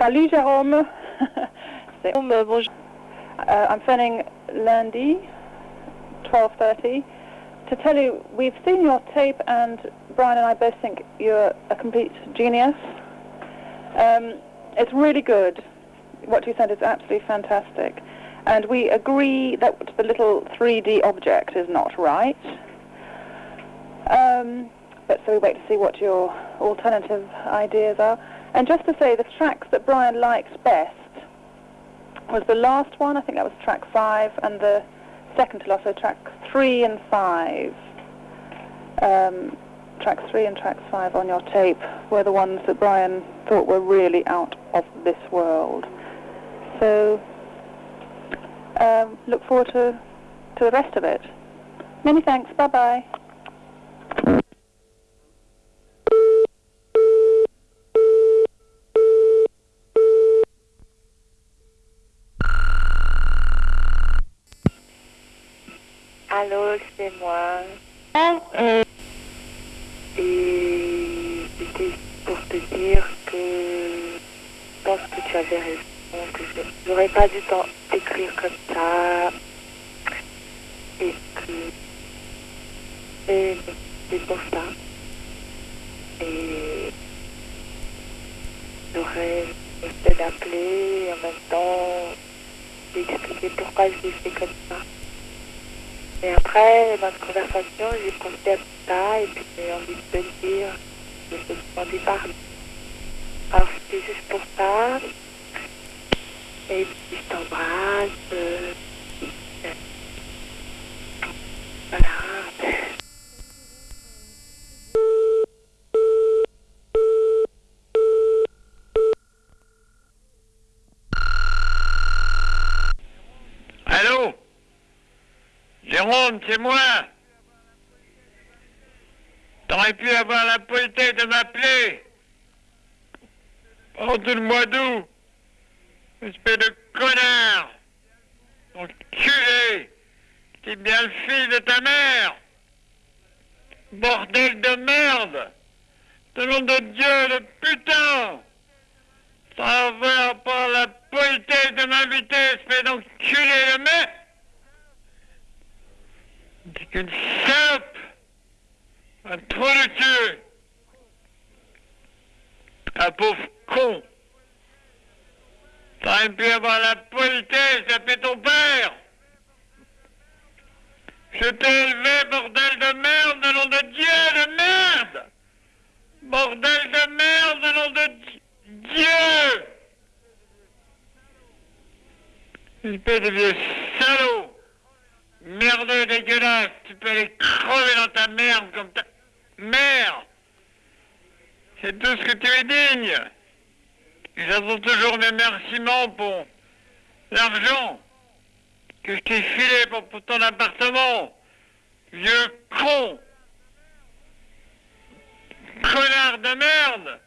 Salut Jérôme. Bon, bah, bonjour. uh, I'm phoning lundi, 12.30, to tell you we've seen your tape and Brian and I both think you're a complete genius. Um, it's really good. What you said is absolutely fantastic. And we agree that the little 3D object is not right. Um, but so we wait to see what your alternative ideas are. And just to say, the tracks that Brian liked best was the last one. I think that was track five, and the second to last, so track three and five. Um, tracks three and tracks five on your tape were the ones that Brian thought were really out of this world. So um, look forward to to the rest of it. Many thanks. Bye bye Allô, c'est moi. Et c'était pour te dire que je pense que tu avais raison, que je n'aurais pas dû t'écrire comme ça. Et que et c'est pour ça. Et j'aurais essayé d'appeler en même temps d'expliquer pourquoi je l'ai fait comme ça. Et après, notre conversation, j'ai pensé à ça et puis j'ai envie de te dire. Je peux t'en parler. Alors c'était juste pour ça. Et puis je t'embrasse. euh, Voilà. Allô Jérôme, c'est moi. T'aurais pu avoir la politesse de m'appeler. Pendant tout le mois d'août. Espèce de connard. Enculé. T'es bien le fils de ta mère. Bordel de merde. De nom de Dieu, de putain. T'as pas la politesse de m'inviter, espèce d'enculé de merde. T'es qu'une salope. Un trou de cul. Un pauvre con. T'aurais pu avoir la politesse d'appeler ton père. Je t'ai élevé, bordel de merde, de nom de Dieu, de merde. Bordel de merde, de nom de Di- Dieu. Espèce de vieux. Dégueulasse. Tu peux aller crever dans ta merde comme ta mère. C'est tout ce que tu es digne. Et J'attends toujours mes remerciements pour l'argent que je t'ai filé pour, ton appartement. Vieux con. Connard de merde.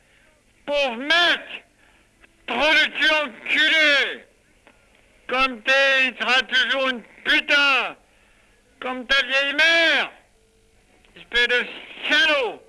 Pauvre mec. Trop de cul enculé. Comme t'es, il sera toujours une putain. Comme ta vieille mère. Espèce de salaud.